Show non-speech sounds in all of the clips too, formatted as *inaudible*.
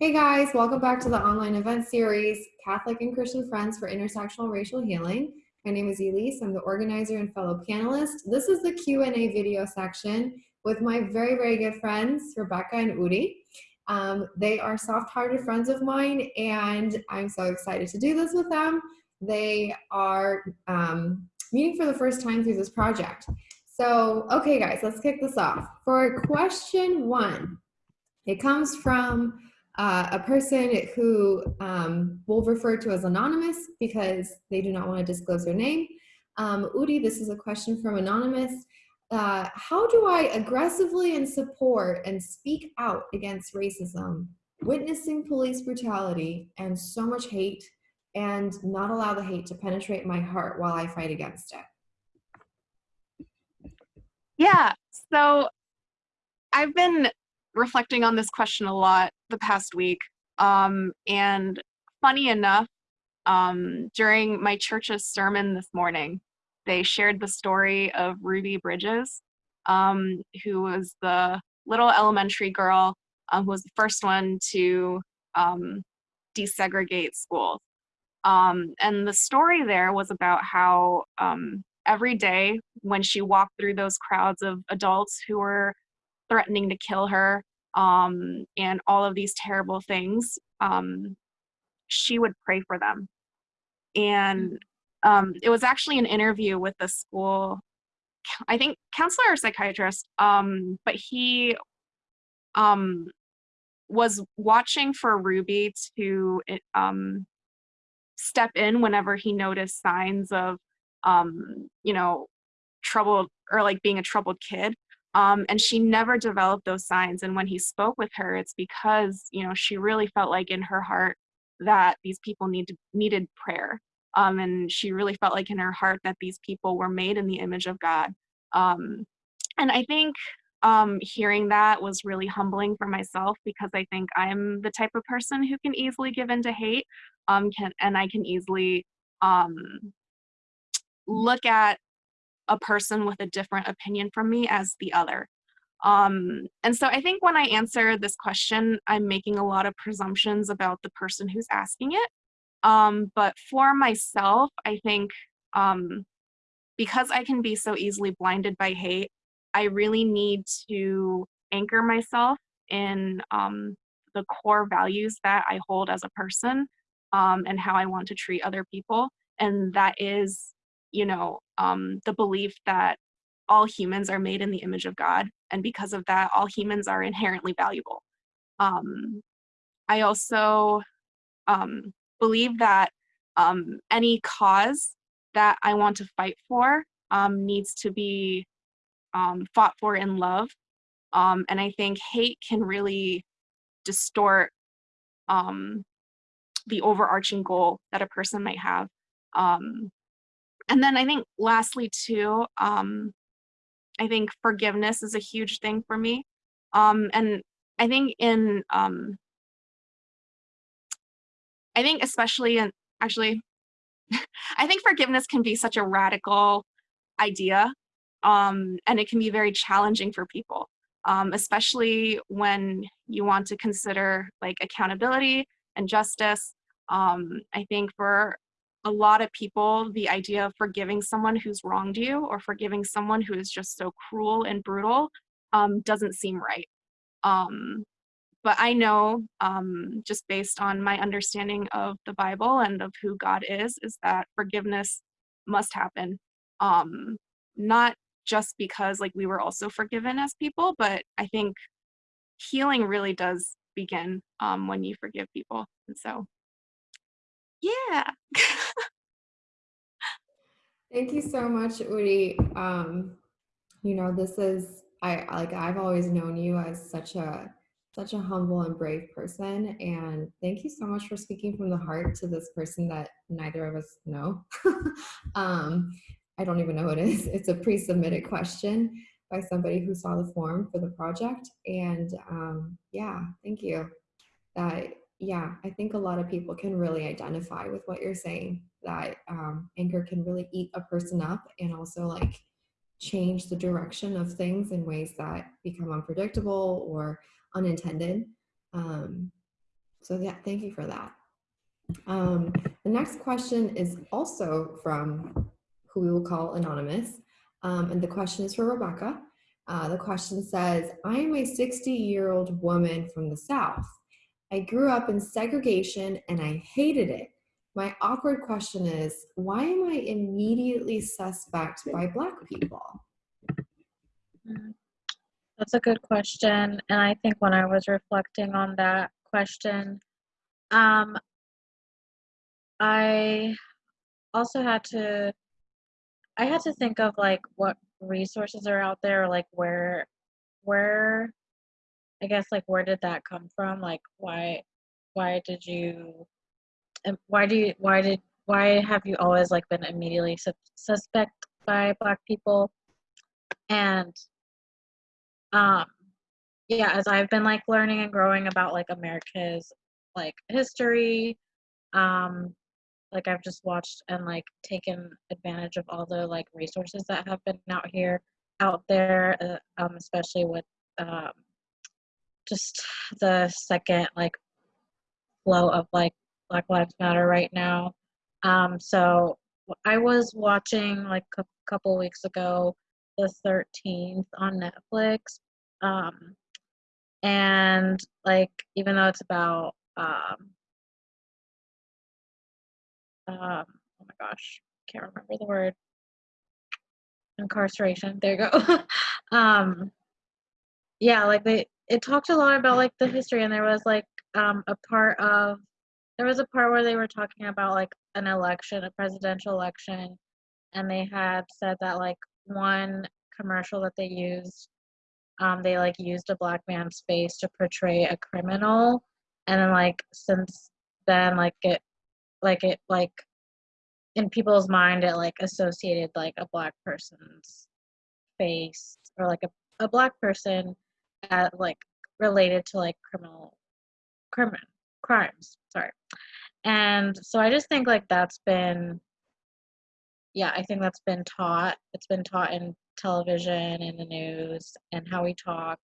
Hey guys, welcome back to the online event series, Catholic and Christian Friends for Intersectional Racial Healing. My name is Elise, I'm the organizer and fellow panelist. This is the Q&A video section with my very, very good friends, Rebecca and Udi. Um, they are soft-hearted friends of mine and I'm so excited to do this with them. They are um, meeting for the first time through this project. So, okay guys, let's kick this off. For question one, it comes from uh, a person who um, we'll refer to as anonymous because they do not want to disclose their name. Um, Udi, this is a question from anonymous. Uh, how do I aggressively and support and speak out against racism, witnessing police brutality and so much hate and not allow the hate to penetrate my heart while I fight against it? Yeah, so I've been reflecting on this question a lot the past week. Um, and funny enough, um, during my church's sermon this morning, they shared the story of Ruby Bridges, um, who was the little elementary girl um, who was the first one to um, desegregate schools. Um, and the story there was about how um, every day when she walked through those crowds of adults who were threatening to kill her um, and all of these terrible things, um, she would pray for them. And um, it was actually an interview with the school, I think counselor or psychiatrist, um, but he um, was watching for Ruby to um, step in whenever he noticed signs of, um, you know, troubled or like being a troubled kid. Um, and she never developed those signs. And when he spoke with her, it's because, you know, she really felt like in her heart that these people need to, needed prayer. Um, and she really felt like in her heart that these people were made in the image of God. Um, and I think um, hearing that was really humbling for myself because I think I'm the type of person who can easily give in to hate um, can, and I can easily um, look at a person with a different opinion from me as the other. Um, and so I think when I answer this question, I'm making a lot of presumptions about the person who's asking it. Um, but for myself, I think um, because I can be so easily blinded by hate, I really need to anchor myself in um, the core values that I hold as a person um, and how I want to treat other people. And that is, you know, um, the belief that all humans are made in the image of God. And because of that, all humans are inherently valuable. Um, I also um, believe that um, any cause that I want to fight for um, needs to be um, fought for in love. Um, and I think hate can really distort um, the overarching goal that a person might have. Um, and then I think lastly too, um, I think forgiveness is a huge thing for me. Um, and I think in, um, I think especially in, actually, *laughs* I think forgiveness can be such a radical idea um, and it can be very challenging for people, um, especially when you want to consider like accountability and justice. Um, I think for a lot of people, the idea of forgiving someone who's wronged you or forgiving someone who is just so cruel and brutal um, doesn't seem right. Um, but I know, um, just based on my understanding of the Bible and of who God is, is that forgiveness must happen. Um, not just because like we were also forgiven as people, but I think healing really does begin um, when you forgive people. And so, yeah. Thank you so much, Udi. Um, you know, this is I like I've always known you as such a such a humble and brave person and thank you so much for speaking from the heart to this person that neither of us know *laughs* um, I don't even know what it is. It's a pre-submitted question by somebody who saw the form for the project. And um, yeah, thank you. That yeah, I think a lot of people can really identify with what you're saying. That um, anger can really eat a person up and also like change the direction of things in ways that become unpredictable or unintended. Um, So yeah, thank you for that. Um, the next question is also from who we will call anonymous. Um, and the question is for Rebecca. Uh, the question says, I am a 60 year old woman from the South. I grew up in segregation and I hated it. My awkward question is, why am I immediately suspect by Black people? That's a good question. And I think when I was reflecting on that question, um, I also had to, I had to think of like what resources are out there, like where, where, I guess like where did that come from? Like why, why did you, and why do you, why did, why have you always like been immediately sus- suspect by Black people? And um yeah as i've been like learning and growing about like america's like history um like i've just watched and like taken advantage of all the like resources that have been out here out there uh, um especially with um just the second like flow of like black lives matter right now. Um so i was watching like a couple weeks ago the 13th on netflix. Um and like even though it's about um um oh my gosh can't remember the word. Incarceration there you go. *laughs* Um yeah like they it talked a lot about like the history and there was like um a part of there was a part where they were talking about like an election a presidential election and they had said that like one commercial that they used um, they like used a black man's face to portray a criminal and then like since then like it like it like in people's mind it like associated like a black person's face or like a, a black person at like related to like criminal crimin crimes sorry. And so i just think like that's been yeah i think that's been taught. It's been taught in television in the news and how we talk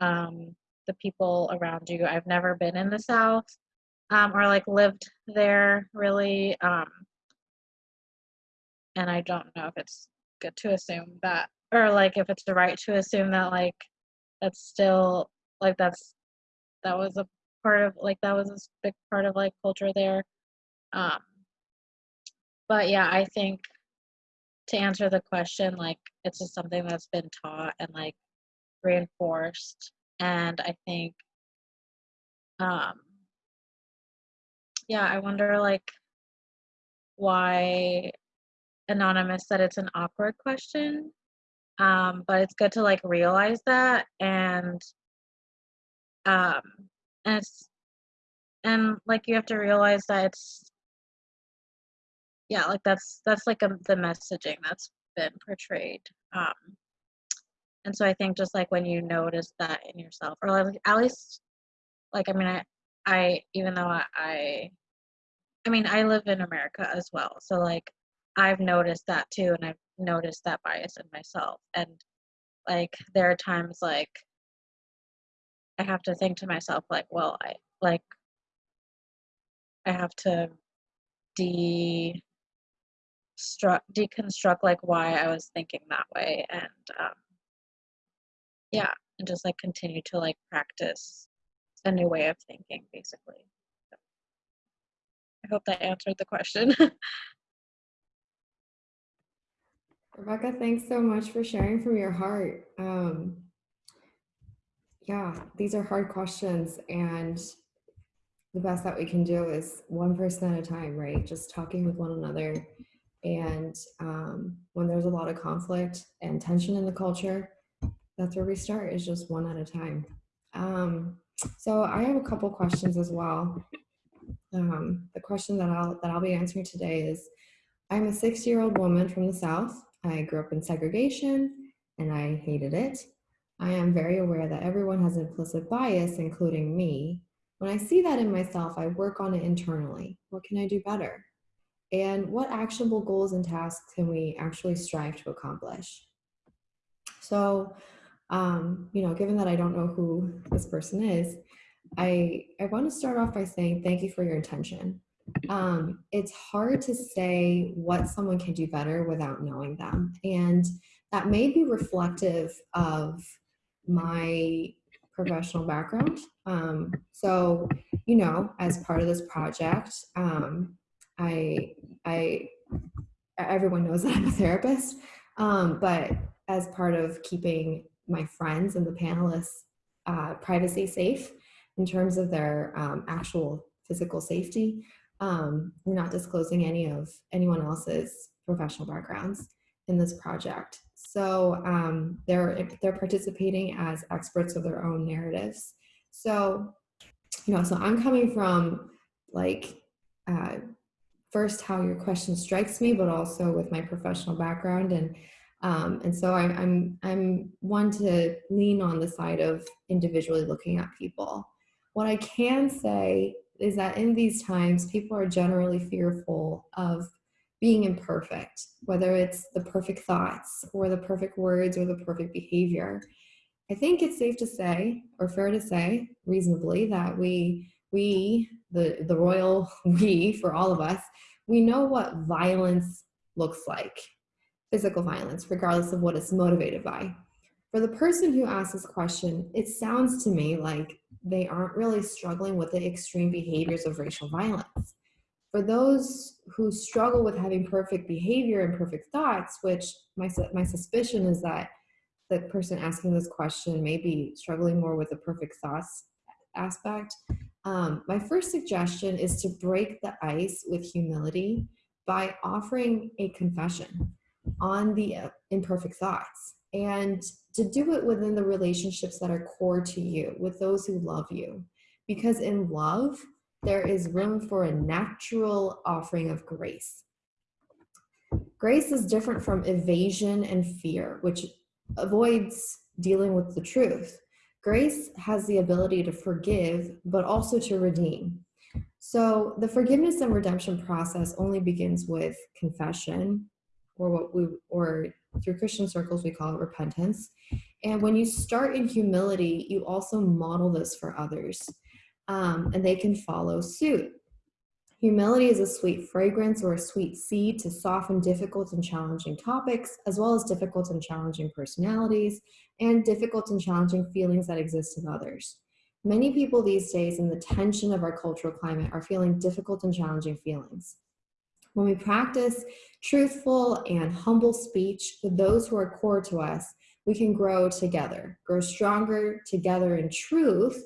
um, the people around you. I've never been in the south um, or like lived there really um, and i don't know if it's good to assume that or like if it's the right to assume that like that's still like that's that was a part of like that was a big part of like culture there um but yeah i think to answer the question, like it's just something that's been taught and like reinforced. And I think, um, yeah, I wonder like why Anonymous said it's an awkward question. Um, but it's good to like realize that and um and it's and like you have to realize that it's yeah like that's that's like a, the messaging that's been portrayed um and so i think just like when you notice that in yourself or like at least like i mean i i even though i, I mean i live in america as well so like i've noticed that too and i've noticed that bias in myself and like there are times like i have to think to myself like well i like i have to de deconstruct like why I was thinking that way and um, yeah and just like continue to like practice a new way of thinking basically. I hope that answered the question *laughs* Rebecca, thanks so much for sharing from your heart. Um, yeah, these are hard questions and the best that we can do is one person at a time, right? Just talking with one another and um, when there's a lot of conflict and tension in the culture, that's where we start is just one at a time. Um, so I have a couple questions as well. Um, the question that I'll, that I'll be answering today is, I'm a six year old woman from the South. I grew up in segregation and I hated it. I am very aware that everyone has implicit bias, including me. When I see that in myself, I work on it internally. What can I do better? and what actionable goals and tasks can we actually strive to accomplish? So, um, you know, given that I don't know who this person is, I I want to start off by saying thank you for your intention. Um, it's hard to say what someone can do better without knowing them, and that may be reflective of my professional background. Um, so, you know, as part of this project, um, I I everyone knows that I'm a therapist, um, but as part of keeping my friends and the panelists uh, privacy safe in terms of their um, actual physical safety. Um, we're not disclosing any of anyone else's professional backgrounds in this project. So um, they're they're participating as experts of their own narratives. So, you know, so I'm coming from like uh, first how your question strikes me, but also with my professional background and um, and so I, I'm I'm one to lean on the side of individually looking at people. What I can say is that in these times, people are generally fearful of being imperfect, whether it's the perfect thoughts or the perfect words or the perfect behavior. I think it's safe to say, or fair to say, reasonably, that we, we, the, the royal *laughs* we, for all of us, we know what violence looks like, physical violence, regardless of what it's motivated by. For the person who asks this question, it sounds to me like they aren't really struggling with the extreme behaviors of racial violence. For those who struggle with having perfect behavior and perfect thoughts, which my, my suspicion is that the person asking this question may be struggling more with the perfect thoughts aspect, um, my first suggestion is to break the ice with humility by offering a confession on the uh, imperfect thoughts and to do it within the relationships that are core to you with those who love you. Because in love there is room for a natural offering of grace. Grace is different from evasion and fear which avoids dealing with the truth. Grace has the ability to forgive but also to redeem. So the forgiveness and redemption process only begins with confession or what we or through Christian circles we call it repentance. And when you start in humility, you also model this for others, um, and they can follow suit. Humility is a sweet fragrance or a sweet seed to soften difficult and challenging topics, as well as difficult and challenging personalities and difficult and challenging feelings that exist in others. Many people these days in the tension of our cultural climate are feeling difficult and challenging feelings. When we practice truthful and humble speech with those who are core to us, we can grow together, grow stronger together in truth,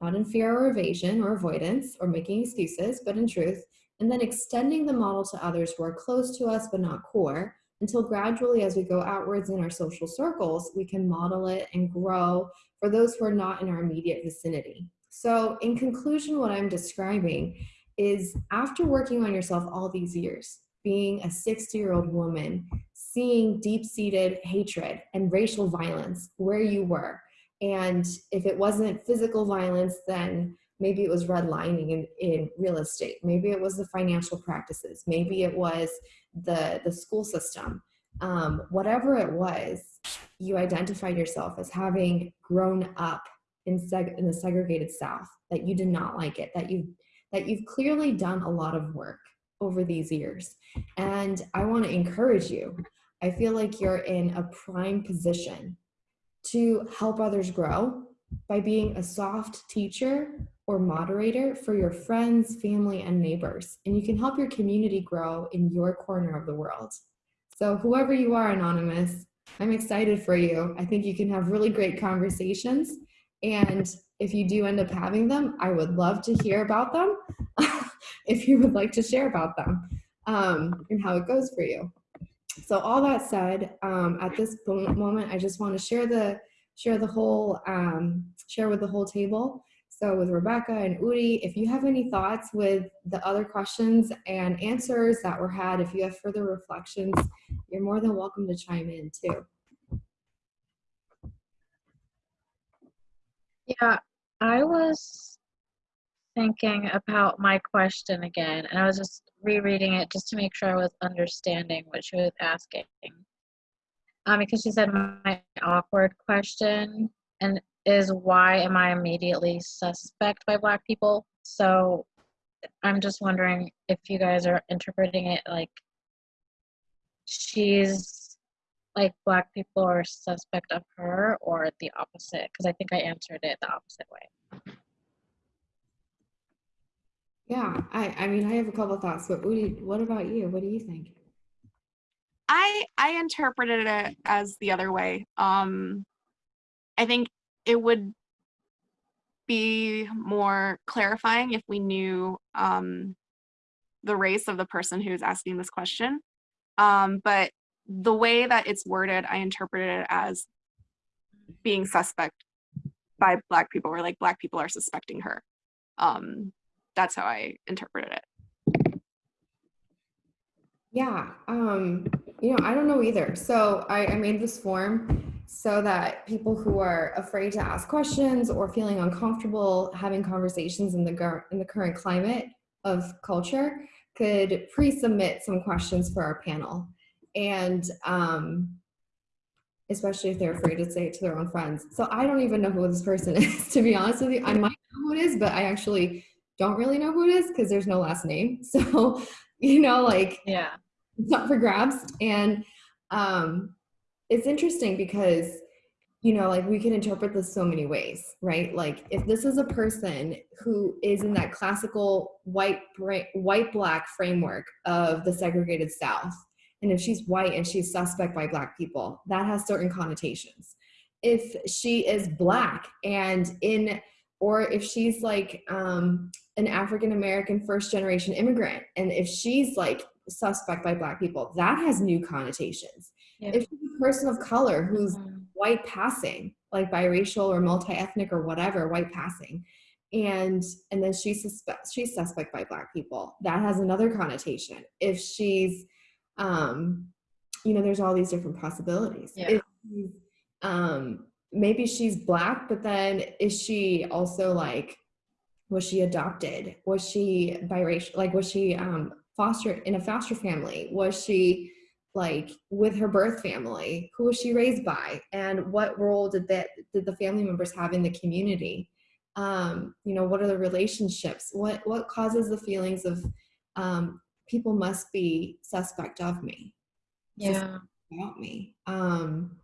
not in fear or evasion or avoidance or making excuses, but in truth, and then extending the model to others who are close to us but not core until gradually as we go outwards in our social circles, we can model it and grow for those who are not in our immediate vicinity. So in conclusion, what I'm describing is after working on yourself all these years, being a 60 year old woman, seeing deep seated hatred and racial violence where you were. And if it wasn't physical violence, then maybe it was redlining in, in real estate. Maybe it was the financial practices. Maybe it was the, the school system. Um, whatever it was, you identified yourself as having grown up in, seg- in the segregated South, that you did not like it, that you that you've clearly done a lot of work over these years. And I want to encourage you. I feel like you're in a prime position to help others grow by being a soft teacher or moderator for your friends, family, and neighbors. And you can help your community grow in your corner of the world. So, whoever you are, Anonymous, I'm excited for you. I think you can have really great conversations. And if you do end up having them, I would love to hear about them *laughs* if you would like to share about them um, and how it goes for you. So all that said, um, at this moment, I just want to share the share the whole um, share with the whole table. So with Rebecca and Udi, if you have any thoughts with the other questions and answers that were had, if you have further reflections, you're more than welcome to chime in too. Yeah, I was thinking about my question again, and I was just rereading it just to make sure I was understanding what she was asking. Um, because she said my awkward question, and is why am I immediately suspect by black people? So I'm just wondering if you guys are interpreting it like she's like black people are suspect of her or the opposite because I think I answered it the opposite way. Yeah, I, I mean, I have a couple thoughts, but Udi, what about you? What do you think? I I interpreted it as the other way. Um, I think it would be more clarifying if we knew um, the race of the person who's asking this question. Um, but the way that it's worded, I interpreted it as being suspect by black people, or like black people are suspecting her. Um, that's how I interpreted it. Yeah, um, you know, I don't know either. So I, I made this form so that people who are afraid to ask questions or feeling uncomfortable having conversations in the in the current climate of culture could pre-submit some questions for our panel, and um, especially if they're afraid to say it to their own friends. So I don't even know who this person *laughs* is, to be honest with you. I might know who it is, but I actually don't really know who it is because there's no last name. *laughs* So, you know, like Yeah. it's up for grabs. And um, it's interesting because, you know, like we can interpret this so many ways, right? Like if this is a person who is in that classical white, white, black framework of the segregated South, if she's white and she's suspect by black people, that has certain connotations. If she is black and in, or if she's like um, an African American first generation immigrant, and if she's like suspect by black people, that has new connotations. Yeah. If she's a person of color who's Mhm. white passing, like biracial or multi-ethnic or whatever, white passing, and and then she's suspect she's suspect by black people, that has another connotation. If she's um, you know, there's all these different possibilities. Yeah. She's, um, maybe she's black, but then is she also like was she adopted? Was she biracial like was she um foster in a foster family? Was she like with her birth family? Who was she raised by? And what role did that did the family members have in the community? Um you know what are the relationships? What what causes the feelings of um people must be suspect of me. Yeah. about me. Um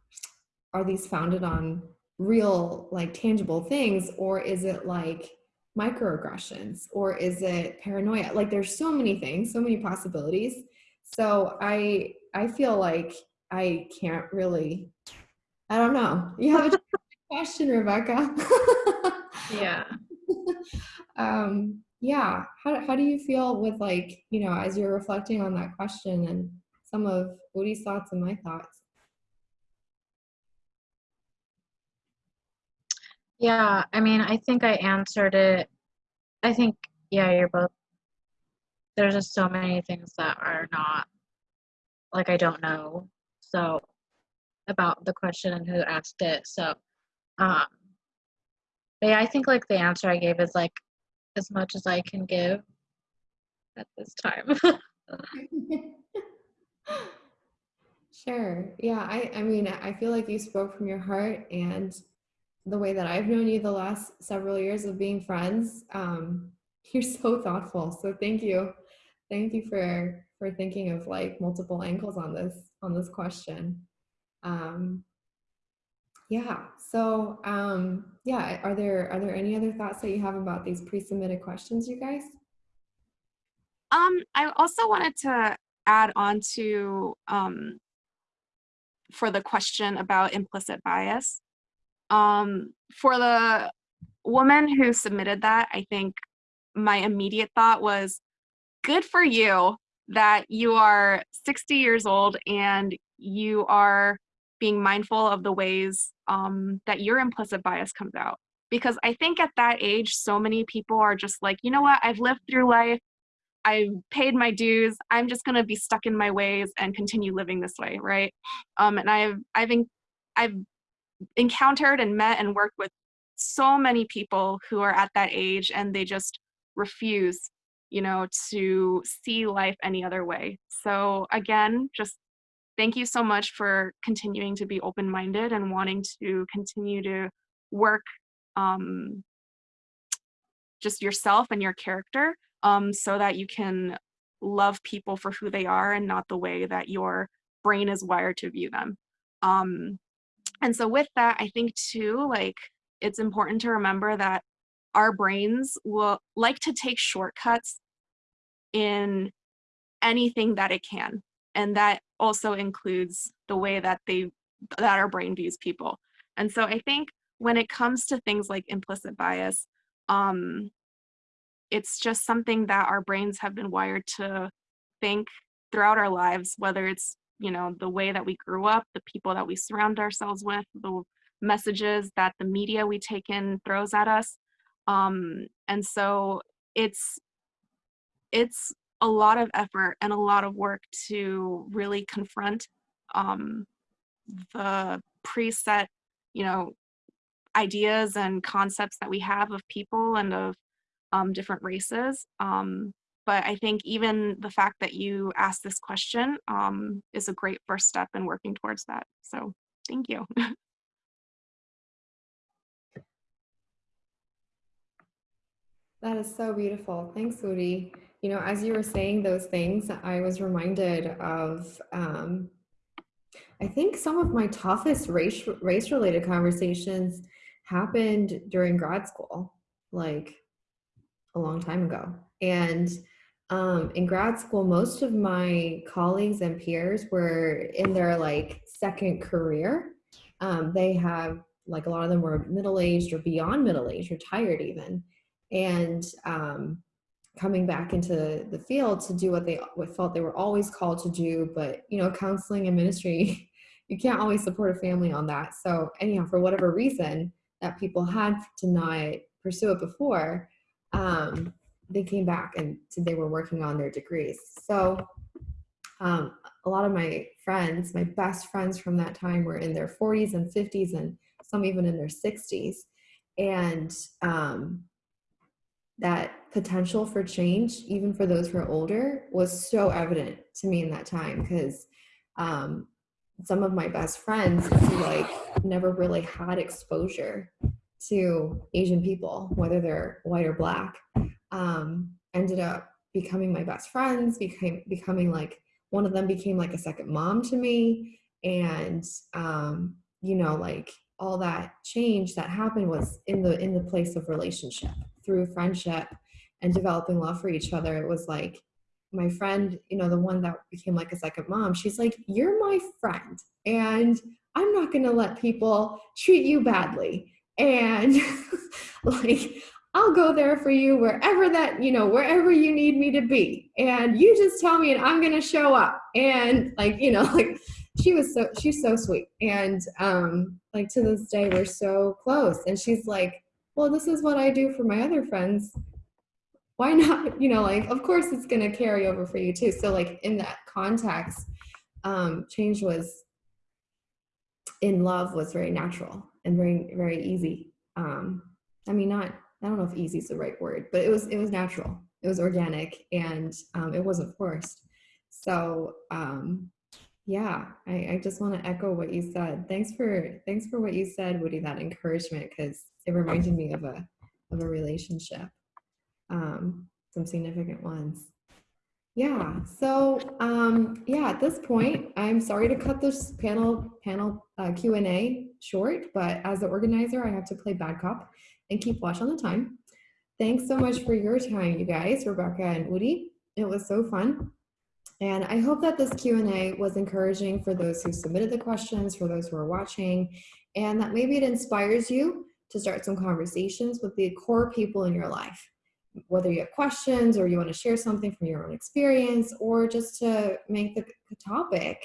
are these founded on real like tangible things or is it like microaggressions or is it paranoia? Like there's so many things so many possibilities. So i i feel like i can't really i don't know. You have a *laughs* question rebecca? *laughs* Yeah. um yeah how, how do you feel with like you know as you're reflecting on that question and some of Woody's thoughts and my thoughts Yeah, I mean, I think I answered it. I think, yeah, you're both. There's just so many things that are not, like, I don't know. So, about the question and who asked it. So, um, but yeah, I think, like, the answer I gave is, like, as much as I can give at this time. *laughs* Sure. Yeah, I I mean, I feel like you spoke from your heart and the way that I've known you the last several years of being friends, um, *laughs* you're so thoughtful. So thank you. Thank you for for thinking of like multiple angles on this on this question. Um, yeah. So um, yeah, are there are there any other thoughts that you have about these pre-submitted questions, you guys? Um, I also wanted to add on to um, for the question about implicit bias. Um, for the woman who submitted that, I think my immediate thought was good for you that you are 60 years old and you are being mindful of the ways um, that your implicit bias comes out. Because I think at that age, so many people are just like, you know what, I've lived through life. I've paid my dues. I'm just gonna be stuck in my ways and continue living this way, right? Um, and I've I've I've encountered and met and worked with so many people who are at that age and they just refuse, you know, to see life any other way. So again, just thank you so much for continuing to be open-minded and wanting to continue to work um, just yourself and your character um, so that you can love people for who they are and not the way that your brain is wired to view them. Um, and so with that, I think too, like it's important to remember that our brains will like to take shortcuts in anything that it can. And that also includes the way that they that our brain views people. And so I think when it comes to things like implicit bias, um, it's just something that our brains have been wired to think throughout our lives, whether it's, you know, the way that we grew up, the people that we surround ourselves with, the messages that the media we take in throws at us. Um, and so it's it's a lot of effort and a lot of work to really confront um, the preset, you know, ideas and concepts that we have of people and of um, different races. Um, but I think even the fact that you asked this question um, is a great first step in working towards that. So thank you. *laughs* That is so beautiful. Thanks, Woody. You know, as you were saying those things, I was reminded of, um, I think some of my toughest race race related conversations happened during grad school, like a long time ago. And um, in grad school, most of my colleagues and peers were in their like second career. Um, they have like a lot of them were middle aged or beyond middle age, retired even and um, coming back into the field to do what they what felt they were always called to do but you know counseling and ministry *laughs* you can't always support a family on that. So anyhow for whatever reason that people had to not pursue it before um, they came back and they were working on their degrees. So um, a lot of my friends my best friends from that time were in their 40s and 50s and some even in their 60s and um, that potential for change, even for those who are older, was so evident to me in that time because um, some of my best friends who like never really had exposure to Asian people, whether they're white or black, um, ended up becoming my best friends, became becoming like one of them became like a second mom to me. And um, you know, like all that change that happened was in the in the place of relationship through friendship and developing love for each other, it was like my friend, you know, the one that became like a second mom, she's like, You're my friend, and I'm not going to let people treat you badly. And *laughs* like, I'll go there for you wherever that, you know, wherever you need me to be. And you just tell me and I'm going to show up. And like, you know, *laughs* like she was so, she's so sweet. And um, like to this day, we're so close. And she's like, well, this is what I do for my other friends. Why not? *laughs* You know, like, of course it's going to carry over for you too. So, like, in that context, um, change was in love was very natural and very, very easy. Um, I mean, not, I don't know if easy is the right word, but it was, it was natural. It was organic and um, it wasn't forced. So, um, yeah, I, I just want to echo what you said. Thanks for, thanks for what you said, Woody, that encouragement, because it reminded me of a of a relationship um some significant ones. Yeah so um yeah at this point i'm sorry to cut this panel panel uh, q&a short but as the organizer i have to play bad cop and keep watch on the time. Thanks so much for your time you guys rebecca and woody. It was so fun. And i hope that this q&a was encouraging for those who submitted the questions for those who are watching and that maybe it inspires you to start some conversations with the core people in your life. Whether you have questions or you want to share something from your own experience or just to make the topic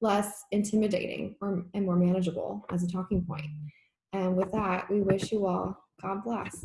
less intimidating or, and more manageable as a talking point. And with that, we wish you all God bless.